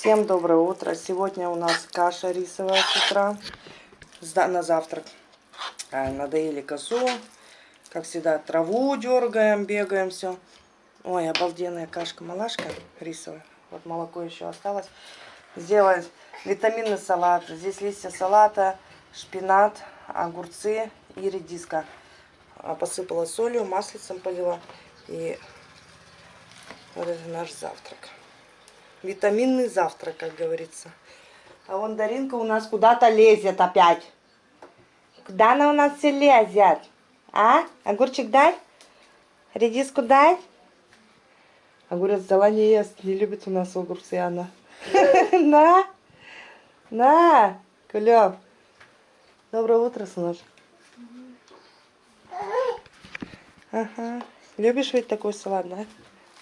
Всем доброе утро. Сегодня у нас каша рисовая с утра на завтрак. А, Надоели козу. Как всегда, траву дергаем, бегаем, все. Ой, обалденная кашка-малашка рисовая. Вот молоко еще осталось. Сделать витаминный салат. Здесь листья салата, шпинат, огурцы и редиска. А, Посыпала солью, маслицем полила. И вот это наш завтрак. Витаминный завтрак, как говорится. А вон Даринка у нас куда-то лезет опять. Куда она у нас все лезет? А? Огурчик дай? Редиску дай? Огурец взяла не ест. Не любит у нас огурцы она. На! На! Кулёв. Доброе утро, сынок. Ага. Любишь ведь такой салат, да?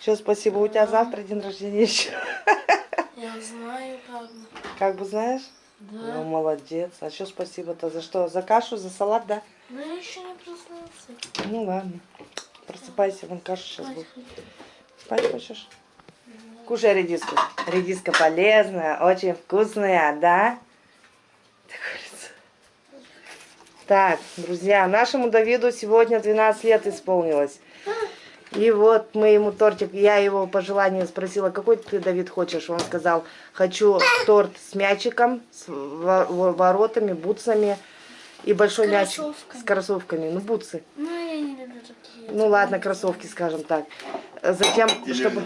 Все, спасибо. У тебя завтра день рождения еще. Я знаю, как бы. Как бы знаешь? Да. Ну, молодец. А что спасибо-то? За что? За кашу, за салат, да? Но я еще не проснулся. Ну ладно. Просыпайся, вон каша сейчас будет. Спать хочешь? Кушай редиску. Редиска полезная, очень вкусная, да? Так, друзья, нашему Давиду сегодня 12 лет исполнилось. И вот мы ему тортик, я его по желанию спросила, какой ты, Давид, хочешь? Он сказал, хочу торт с мячиком, с во- во- воротами, бутсами и большой мячик Кроссовками. с кроссовками. Ну, бутсы. Ну, я не люблю такие. Ну ладно, кроссовки, скажем так. Затем, чтобы...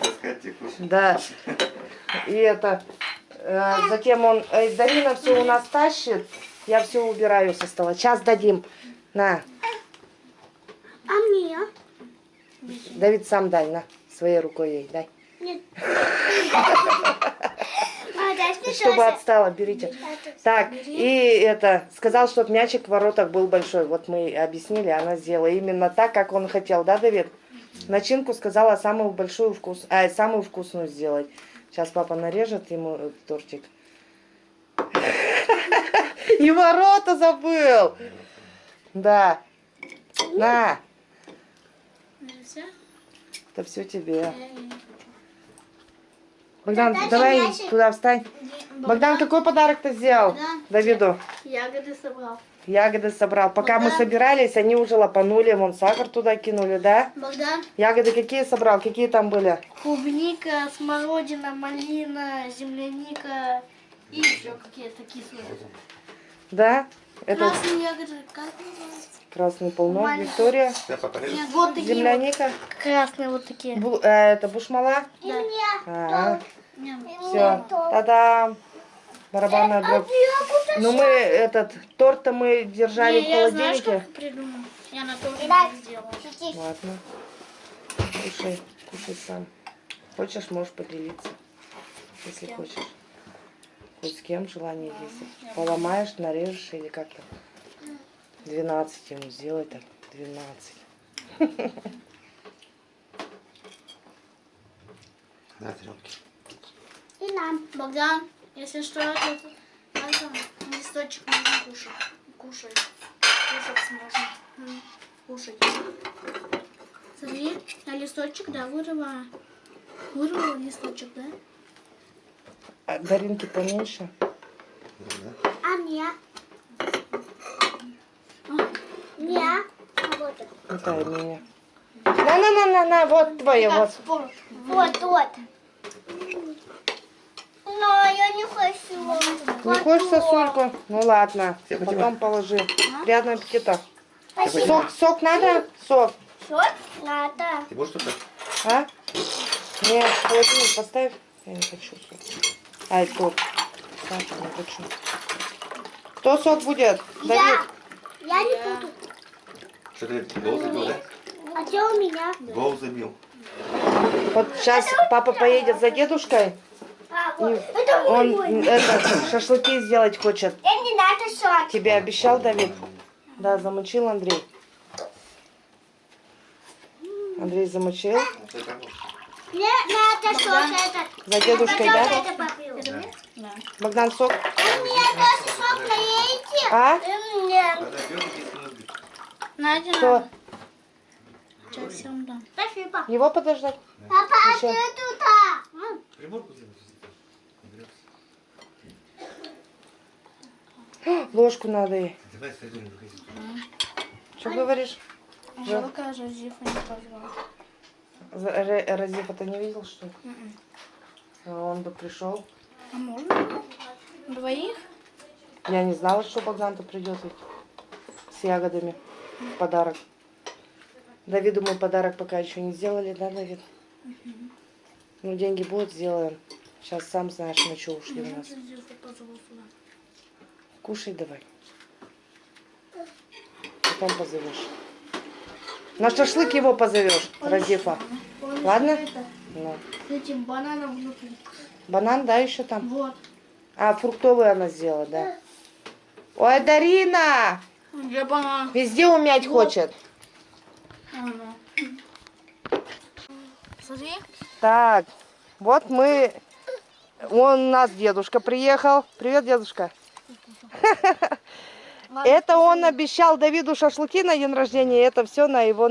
Да. И это... э, затем он... Дарина все у нас тащит. Я все убираю со стола. Сейчас дадим. На. А мне? Давид, сам дай, на. Своей рукой ей дай. Нет. Чтобы отстала, берите. Так, и это, сказал, чтобы мячик в воротах был большой. Вот мы объяснили, она сделала именно так, как он хотел, да, Давид? Начинку сказала самую большую вкус, а, самую вкусную сделать. Сейчас папа нарежет ему э, тортик. И ворота забыл. Да. На? Это все тебе. Богдан, Дальше давай мячик. туда встань. Богдан, какой подарок ты сделал Богдан. Давиду? Ягоды собрал. Ягоды собрал. Пока мы Богдан. собирались, они уже лопанули, вон сахар туда кинули, да? Богдан. Ягоды какие собрал? Какие там были? Клубника, смородина, малина, земляника и еще какие-то кислые. Да? Это Красные ягоды, как называется? Красный полнок. Виктория, Нет, вот такие земляника, вот. Красные вот такие. Бу- э, это бушмала. Да. Ага, Нет. все, та-дам, барабанная дробь. Ну мы этот торт-то мы держали Не, в я знаешь, холодильнике. как придумал? Я на торте сделала. Ладно, кушай, кушай сам. Хочешь, можешь поделиться, если хочешь. Хоть с кем желание есть. Поломаешь, нарежешь или как-то. 12 ему сделай так. 12. На тренки. И нам. Богдан, если что, это, это листочек можно кушать. Кушать. Кушать можно. Кушать. Смотри, я листочек, да, вырываю. Вырвала листочек, да? А Даринки поменьше. Да? А мне? Мне? Вот Какая меня? На-на-на-на-на, вот твое, вот. Вот, вот. Но я не хочу. Не хочешь сосульку? Ну ладно, потом положи. Приятного аппетита. Спасибо. Сок, сок надо? Сок. Что? Надо. Ты будешь что-то? А? Нет, холодильник поставь. Я не хочу сок. Ай, сок. Сахар не хочу. Кто сок будет? Давид. Я не буду. Что ты гол забил, да? А где у меня? Гол забил. Вот сейчас папа поедет за дедушкой. А, вот. Это он мой. это, шашлыки сделать хочет. Мне не надо шаг. Тебе обещал Давид? Да, замучил Андрей. Андрей замучил. Что это? Мне надо сок этот. За дедушкой, Я да? это. Да. Богдан сок. Вы мне тоже сок налейте. А? И мне. Надя, Кто? Сейчас всем дам. Спасибо. Его подождать? Папа, а Еще. ты туда. Приборку сделать. Ложку надо ей. Что говоришь? Жалко, Жозефа не позвал. За- Ре- Разифа ты не видел, что ли? Мгм. А Он бы пришел. А можно? Двоих? Я не знала, что Богдан-то придет ведь с ягодами подарок. Давиду мы подарок пока еще не сделали, да, Давид? Ну, деньги будут, сделаем. Сейчас сам знаешь, на что ушли у нас. Кушай давай. Потом позовешь. На шашлык его позовешь, Разифа. Ладно? Ну. С этим бананом внутри. Банан, да, еще там? Вот. А, фруктовый она сделала, да. Ой, Дарина! Где банан? Везде умять хочет. Ага. Смотри. Так, вот мы... Вон у нас дедушка приехал. Привет, дедушка. Это он обещал Давиду шашлыки на день рождения. Это все на его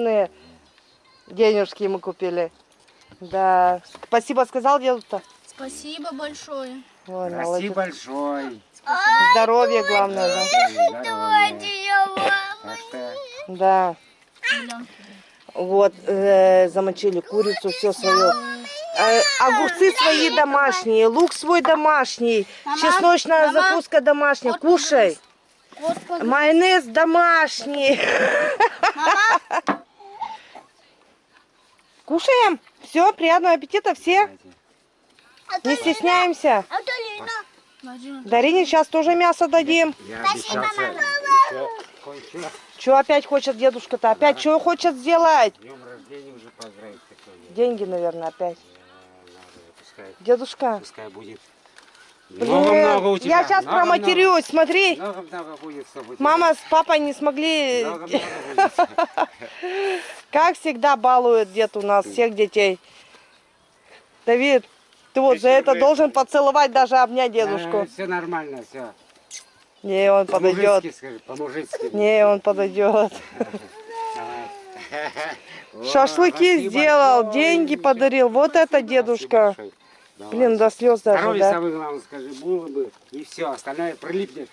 денежки мы купили. Да. Спасибо сказал деду-то. Спасибо большое. Ой. Спасибо большое. Здоровье главное, да. Да. Вот, э, замочили курицу, все свое. Э, огурцы свои домашние, лук свой домашний, чесночная закуска домашняя. Кушай. Майонез домашний. Кушаем. Все, приятного аппетита все. Не стесняемся. Дарине сейчас тоже мясо дадим. я еще кое-что. Что опять хочет дедушка-то? Опять что хочет сделать? Днем рождения уже поздравить. Деньги, наверное, опять. Э, пускай, Дедушка. пускай будет. Блин, Много-много у тебя. я сейчас много-много. проматерюсь, смотри. Много-много будет с тобой. Мама с папой не смогли, будет. как всегда, балует дед у нас всех детей. Давид, ты вот за это должен поцеловать, даже обнять дедушку. все нормально, все. Не, он подойдет. По-мужицки. Не, он подойдет. Шашлыки сделал, деньги подарил. Вот это дедушка. Блин, до слез даже, Здоровье да? самое главное, скажи, было бы, и все, остальное прилипнет